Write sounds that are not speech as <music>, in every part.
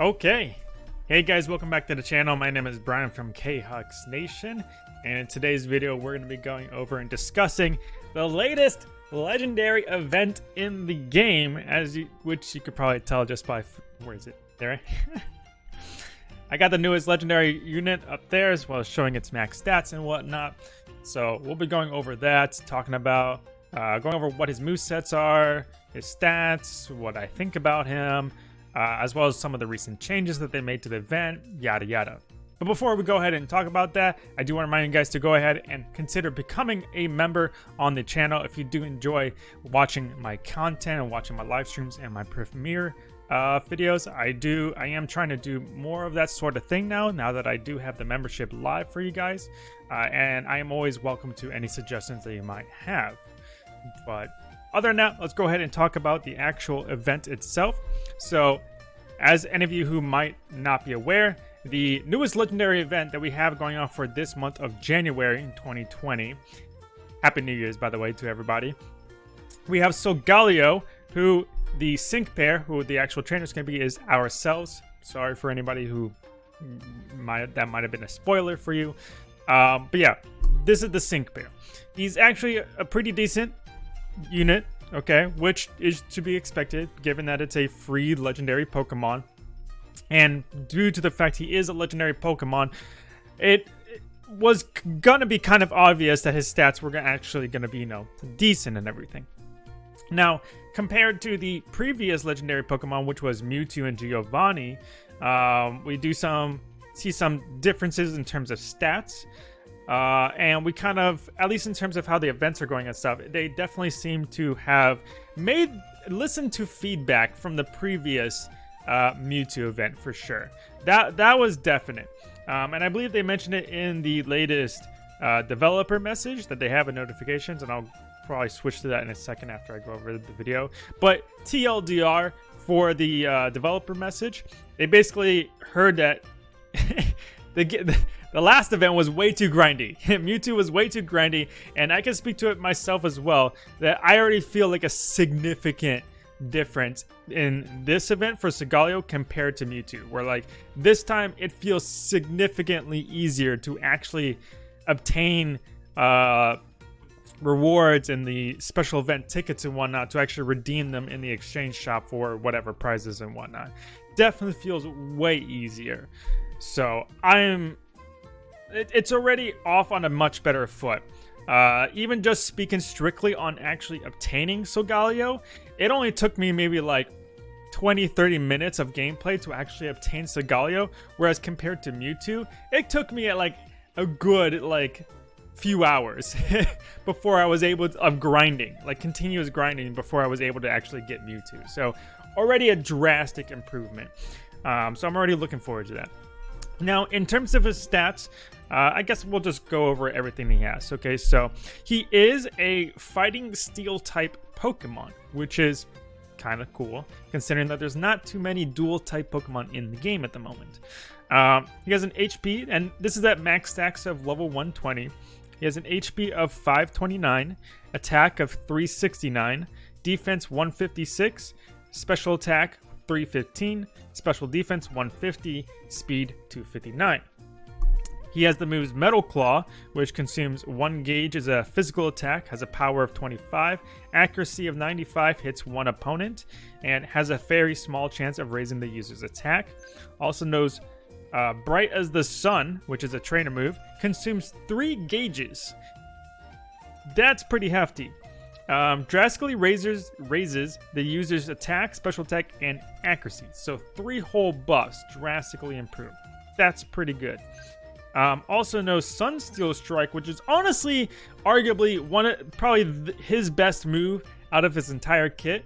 Okay. Hey guys, welcome back to the channel. My name is Brian from K-Hux Nation, and in today's video, we're going to be going over and discussing the latest legendary event in the game, as you, which you could probably tell just by where is it? There. <laughs> I got the newest legendary unit up there, as well as showing its max stats and whatnot. So we'll be going over that, talking about uh, going over what his move sets are, his stats, what I think about him uh, as well as some of the recent changes that they made to the event, yada yada. But before we go ahead and talk about that, I do want to remind you guys to go ahead and consider becoming a member on the channel if you do enjoy watching my content and watching my live streams and my premiere uh, videos. I do, I am trying to do more of that sort of thing now, now that I do have the membership live for you guys. Uh, and I am always welcome to any suggestions that you might have. But other than that, let's go ahead and talk about the actual event itself. So, as any of you who might not be aware, the newest legendary event that we have going on for this month of January in 2020. Happy New Year's, by the way, to everybody. We have Solgaleo, who the sync pair, who the actual trainer is going to be, is ourselves. Sorry for anybody who might that might have been a spoiler for you. Um, but yeah, this is the sync pair. He's actually a pretty decent unit, okay, which is to be expected given that it's a free legendary Pokemon. And due to the fact he is a legendary Pokemon, it, was gonna be kind of obvious that his stats were actually gonna be, you know, decent and everything. Now, compared to the previous legendary Pokemon, which was Mewtwo and Giovanni, um, we do some see some differences in terms of stats. Uh, and we kind of, at least in terms of how the events are going and stuff, they definitely seem to have made, listened to feedback from the previous uh, Mewtwo event for sure. That that was definite. Um, and I believe they mentioned it in the latest uh, developer message that they have in notifications, and I'll probably switch to that in a second after I go over the video. But TLDR for the uh, developer message, they basically heard that <laughs> they get the, the last event was way too grindy. <laughs> Mewtwo was way too grindy, and I can speak to it myself as well, that I already feel like a significant difference in this event for Solgaleo compared to Mewtwo, where like this time it feels significantly easier to actually obtain uh, rewards and the special event tickets and whatnot to actually redeem them in the exchange shop for whatever prizes and whatnot. Definitely feels way easier. So I'm, it, it's already off on a much better foot. Uh, even just speaking strictly on actually obtaining Solgaleo, it only took me maybe like 20 30 minutes of gameplay to actually obtain Solgaleo, whereas compared to Mewtwo, it took me like a good like few hours <laughs> before I was able to, of grinding, like continuous grinding before I was able to actually get Mewtwo. So already a drastic improvement. Um, so I'm already looking forward to that. Now, in terms of his stats, uh, I guess we'll just go over everything he has. Okay, so he is a fighting steel type Pokemon, which is kind of cool, considering that there's not too many dual type Pokemon in the game at the moment. Um, he has an HP, and this is at max stacks of level 120. He has an HP of 529, attack of 369, defense 156, special attack 315, special defense 150, speed 259. He has the moves Metal Claw, which consumes 1 gauge as a physical attack, has a power of 25, accuracy of 95, hits one opponent, and has a very small chance of raising the user's attack. Also knows uh, Bright as the Sun, which is a trainer move, consumes 3 gauges. That's pretty hefty. Um, drastically raises, raises the user's attack, special attack, and accuracy. So three whole buffs drastically improved. That's pretty good. Um, also knows Sunsteel Strike, which is honestly, arguably one of probably his best move out of his entire kit.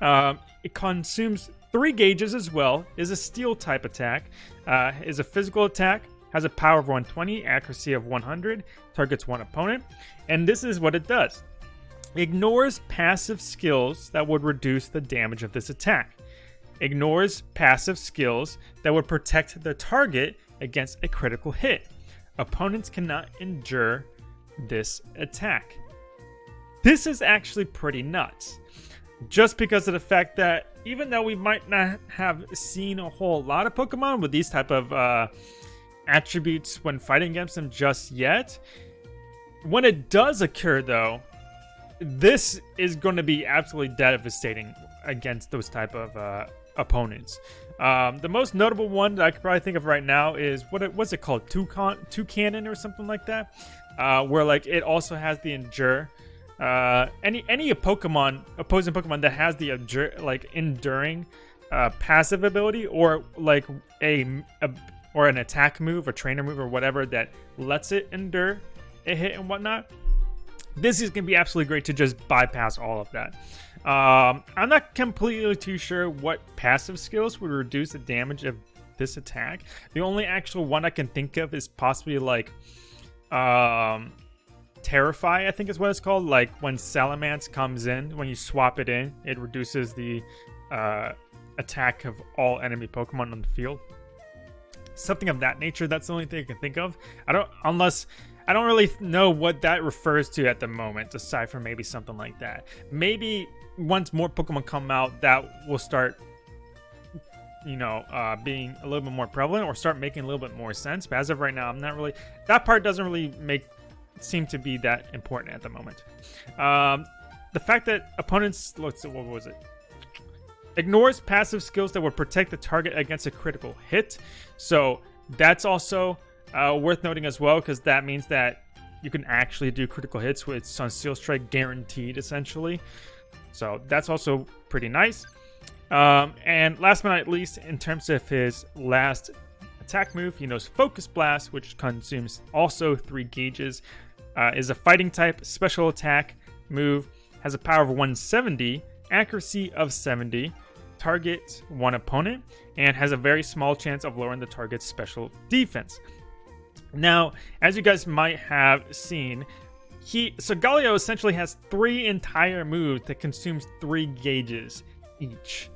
Um, it consumes three gauges as well. Is a steel type attack. Uh, is a physical attack. Has a power of 120, accuracy of 100. Targets one opponent, and this is what it does. Ignores passive skills that would reduce the damage of this attack. Ignores passive skills that would protect the target against a critical hit. Opponents cannot endure this attack. This is actually pretty nuts. just because of the fact that even though we might not have seen a whole lot of Pokemon with these type of uh, attributes when fighting against them just yet, when it does occur though, this is going to be absolutely devastating against those type of uh, opponents. Um, the most notable one that I could probably think of right now is what it, what's it called, Two Cannon or something like that, uh, where like it also has the Endure. Uh, any any Pokemon opposing Pokemon that has the endure, like enduring uh, passive ability or like a, a or an attack move, a trainer move, or whatever that lets it endure a hit and whatnot. This is gonna be absolutely great to just bypass all of that. Um, I'm not completely too sure what passive skills would reduce the damage of this attack. The only actual one I can think of is possibly like um, Terrify, I think is what it's called. Like when Salamence comes in, when you swap it in, it reduces the uh, attack of all enemy Pokemon on the field. Something of that nature. That's the only thing I can think of. I don't, unless I don't really know what that refers to at the moment, aside from maybe something like that. Maybe once more Pokemon come out, that will start, you know, uh, being a little bit more prevalent or start making a little bit more sense. But as of right now, I'm not really. That part doesn't really make seem to be that important at the moment. Um, the fact that opponents, let's what was it? Ignores passive skills that would protect the target against a critical hit. So that's also uh, worth noting as well, because that means that you can actually do critical hits with Sunsteel Strike guaranteed, essentially. So that's also pretty nice. Um, and last but not least, in terms of his last attack move, he knows Focus Blast, which consumes also three gauges. Uh, is a fighting type special attack move, has a power of 170, accuracy of 70, targets one opponent, and has a very small chance of lowering the target's special defense. Now, as you guys might have seen, he Solgaleo essentially has three entire moves that consumes three gauges each.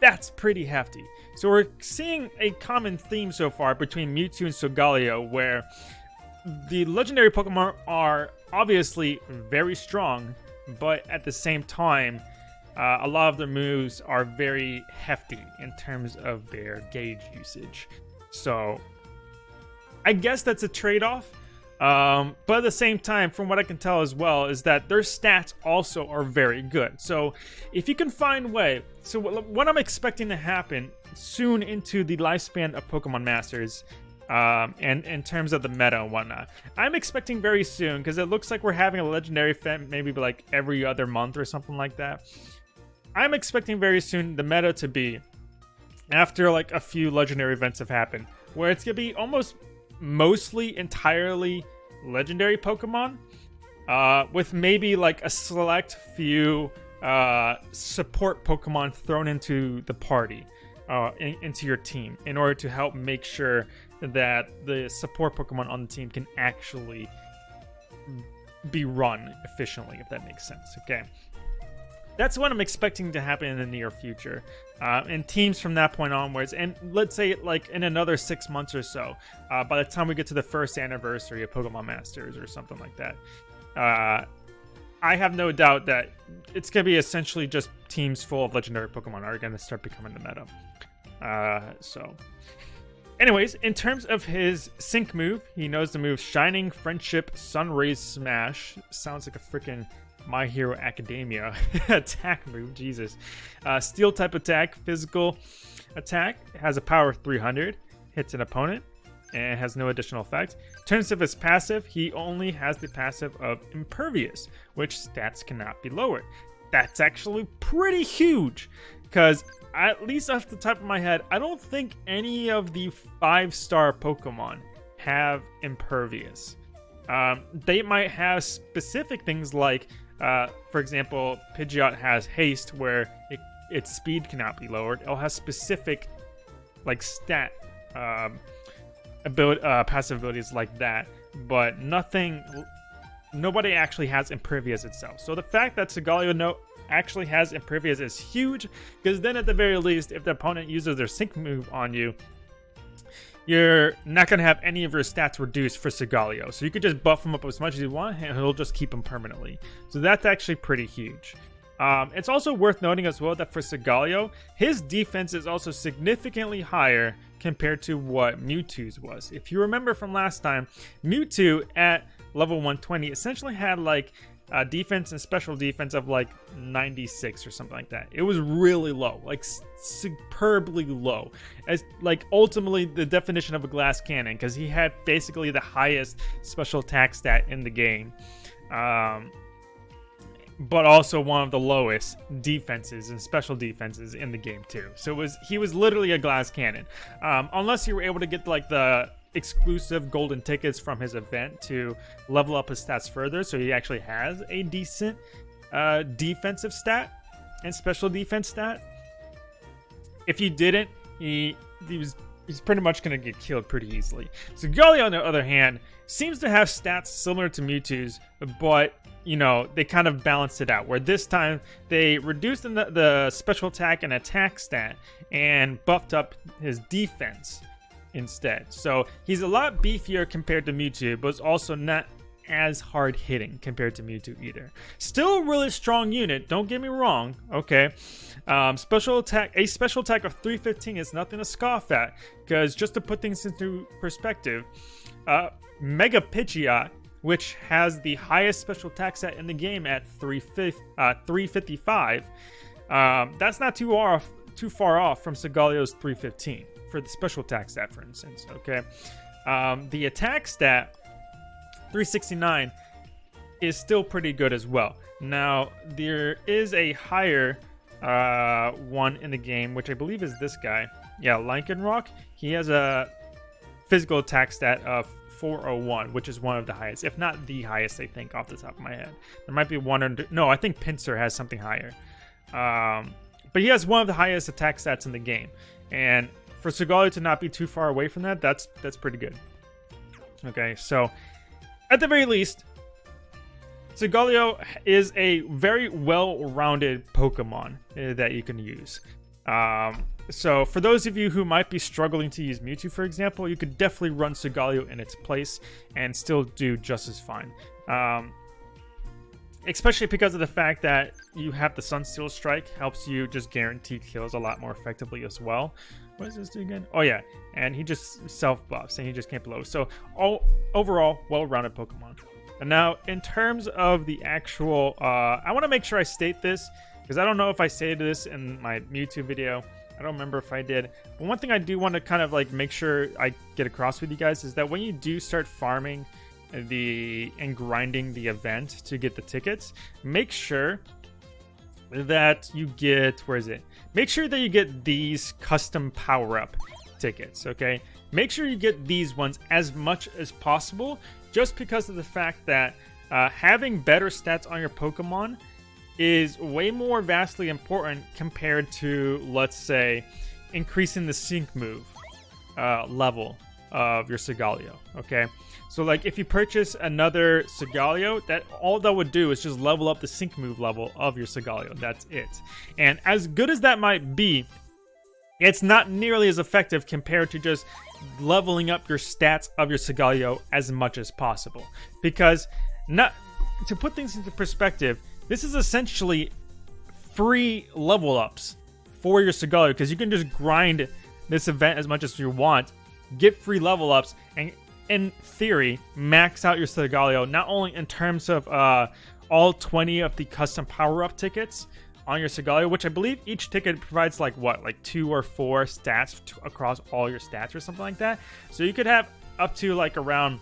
That's pretty hefty. So we're seeing a common theme so far between Mewtwo and Solgaleo where the legendary Pokemon are obviously very strong, but at the same time, uh, a lot of their moves are very hefty in terms of their gauge usage. So I guess that's a trade-off. Um, but at the same time, from what I can tell as well, is that their stats also are very good. So if you can find way, so what I'm expecting to happen soon into the lifespan of Pokemon Masters, um, and in terms of the meta and whatnot, I'm expecting very soon because it looks like we're having a legendary event maybe like every other month or something like that. I'm expecting very soon the meta to be after like a few legendary events have happened, where it's gonna be almost mostly entirely legendary Pokemon, uh, with maybe like a select few uh, support Pokemon thrown into the party, uh, in, into your team, in order to help make sure that the support Pokemon on the team can actually be run efficiently, if that makes sense. Okay that's what I'm expecting to happen in the near future. Uh, and teams from that point onwards, and let's say like in another six months or so, uh, by the time we get to the first anniversary of Pokemon Masters or something like that, uh, I have no doubt that it's going to be essentially just teams full of legendary Pokemon are going to start becoming the meta. Uh, so, anyways, in terms of his sync move, he knows the move Shining Friendship Sunraze Smash. Sounds like a freaking my Hero Academia <laughs> attack move. Jesus. Uh, steel type attack, physical attack, has a power of 300, hits an opponent, and has no additional effect. Terms of his passive, he only has the passive of Impervious, which stats cannot be lowered. That's actually pretty huge, because at least off the top of my head, I don't think any of the five star Pokemon have Impervious. Um, they might have specific things like uh, for example, Pidgeot has haste where it, its speed cannot be lowered. It'll have specific, like stat, um, ability, uh, passive abilities like that, but nothing. Nobody actually has Impervious itself. So the fact that Solgaleo no actually has Impervious is huge, because then at the very least, if the opponent uses their Sync move on you, you're not going to have any of your stats reduced for Solgaleo. So you could just buff him up as much as you want, and he'll just keep him permanently. So that's actually pretty huge. Um, it's also worth noting as well that for Solgaleo, his defense is also significantly higher compared to what Mewtwo's was. If you remember from last time, Mewtwo at level 120 essentially had like uh, defense and special defense of like 96 or something like that. It was really low, like superbly low. As like ultimately the definition of a glass cannon, because he had basically the highest special attack stat in the game. Um, but also one of the lowest defenses and special defenses in the game too. So it was he was literally a glass cannon, um, unless you were able to get like the exclusive golden tickets from his event to level up his stats further. So he actually has a decent uh, defensive stat and special defense stat. If you didn't, he he was he's pretty much going to get killed pretty easily. Solgaleo, on the other hand, seems to have stats similar to Mewtwo's, but you know, they kind of balanced it out. Where this time they reduced the, the special attack and attack stat and buffed up his defense instead. So he's a lot beefier compared to Mewtwo, but it's also not as hard hitting compared to Mewtwo either. Still a really strong unit, don't get me wrong, okay? Um, special attack, a special attack of 315 is nothing to scoff at, because just to put things into perspective, uh, Mega Pidgeot, which has the highest special attack set in the game at 355, uh, um, that's not too off, too far off from Solgaleo's 315 for the special attack stat, for instance. Okay, um, the attack stat 369 is still pretty good as well. Now there is a higher uh, one in the game, which I believe is this guy. Yeah, Lycanroc. He has a physical attack stat of 401, which is one of the highest, if not the highest, I think, off the top of my head. There might be one under. No, I think Pinsir has something higher. Um, but he has one of the highest attack stats in the game. And for Solgaleo to not be too far away from that, that's that's pretty good. Okay, so at the very least, Solgaleo is a very well-rounded Pokemon uh, that you can use. Um, so for those of you who might be struggling to use Mewtwo, for example, you could definitely run Solgaleo in its place and still do just as fine. Um, especially because of the fact that you have the Sunsteel Strike helps you just guarantee kills a lot more effectively as well. What does this do again? Oh yeah, and he just self buffs and he just can't blow. So all overall, well-rounded Pokemon. And now in terms of the actual, uh, I want to make sure I state this because I don't know if I stated this in my Mewtwo video. I don't remember if I did. But one thing I do want to kind of like make sure I get across with you guys is that when you do start farming the and grinding the event to get the tickets, make sure that you get where is it? Make sure that you get these custom power up tickets, okay? Make sure you get these ones as much as possible just because of the fact that uh, having better stats on your Pokemon is way more vastly important compared to, let's say, increasing the sync move uh, level of your Solgaleo, okay? So like if you purchase another Solgaleo, that all that would do is just level up the sync move level of your Solgaleo. That's it. And as good as that might be, it's not nearly as effective compared to just leveling up your stats of your Solgaleo as much as possible. Because not to put things into perspective, this is essentially free level ups for your Solgaleo because you can just grind this event as much as you want, get free level ups, and in theory, max out your Solgaleo, not only in terms of uh, all 20 of the custom power-up tickets on your Solgaleo, which I believe each ticket provides like what, like two or four stats to, across all your stats or something like that. So you could have up to like around,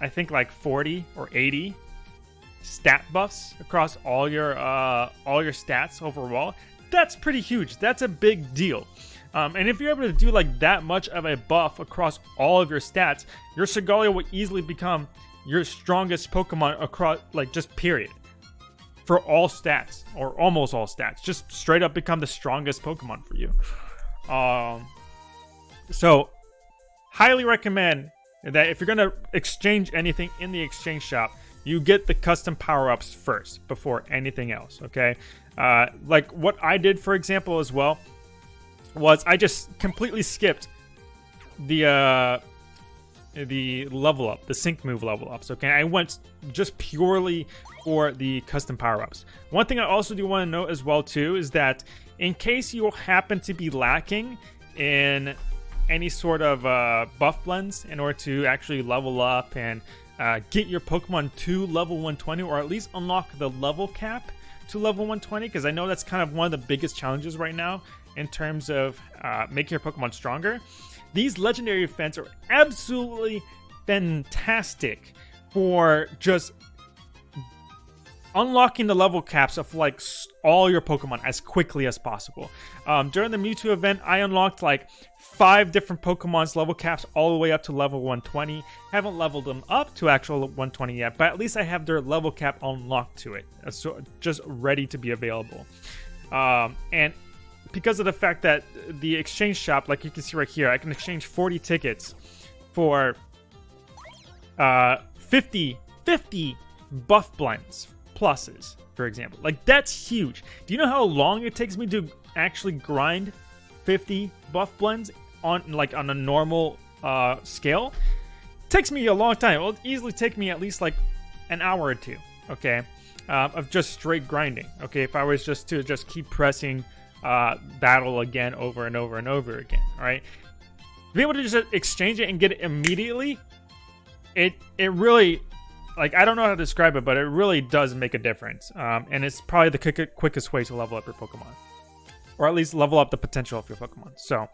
I think like 40 or 80 stat buffs across all your uh, all your stats overall. That's pretty huge. That's a big deal. Um, and if you're able to do like that much of a buff across all of your stats, your Solgaleo will easily become your strongest Pokemon across, like, just period. For all stats, or almost all stats. Just straight up become the strongest Pokemon for you. Um, so, highly recommend that if you're to exchange anything in the exchange shop, you get the custom power-ups first before anything else, okay? Uh, like what I did, for example, as well, was I just completely skipped the uh, the level up, the sync move level ups. Okay, I went just purely for the custom power ups. One thing I also do want to note as well too is that in case you happen to be lacking in any sort of uh, buff blends in order to actually level up and uh, get your Pokemon to level 120 or at least unlock the level cap to level 120 because I know that's kind of one of the biggest challenges right now in terms of uh, making your Pokemon stronger. These legendary events are absolutely fantastic for just unlocking the level caps of like all your Pokemon as quickly as possible. Um, during the Mewtwo event, I unlocked like five different Pokemon's level caps all the way up to level 120. Haven't leveled them up to actual 120 yet, but at least I have their level cap unlocked to it, uh, so just ready to be available. Um, and because of the fact that the exchange shop, like you can see right here, I can exchange 40 tickets for uh, 50, 50 buff blends pluses, for example. Like, that's huge. Do you know how long it takes me to actually grind 50 buff blends on, like, on a normal uh, scale? It takes me a long time. It'll easily take me at least, like, an hour or two, okay? Um, of just straight grinding, okay? If I was just to just keep pressing uh, battle again over and over and over again, right? Be able to just exchange it and get it immediately, it it really like I don't know how to describe it, but it really does make a difference. Um, and it's probably the quick, quickest way to level up your Pokemon, or at least level up the potential of your Pokemon. So,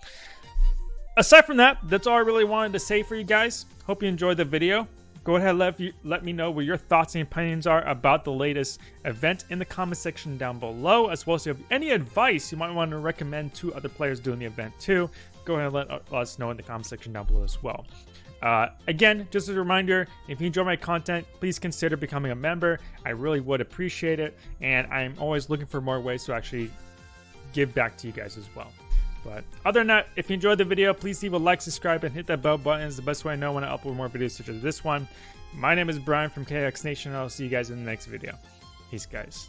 aside from that, that's all I really wanted to say for you guys. Hope you enjoyed the video. Go ahead, let you let me know what your thoughts and opinions are about the latest event in the comment section down below, as well as if you have any advice you might want to recommend to other players doing the event too. Go ahead and let, let us know in the comment section down below as well. Uh, again, just as a reminder, if you enjoy my content, please consider becoming a member. I really would appreciate it, and I'm always looking for more ways to actually give back to you guys as well. But other than that, if you enjoyed the video, please leave a like, subscribe, and hit that bell button. It's the best way I know when I upload more videos such as this one. My name is Brian from KX Nation, and I'll see you guys in the next video. Peace, guys.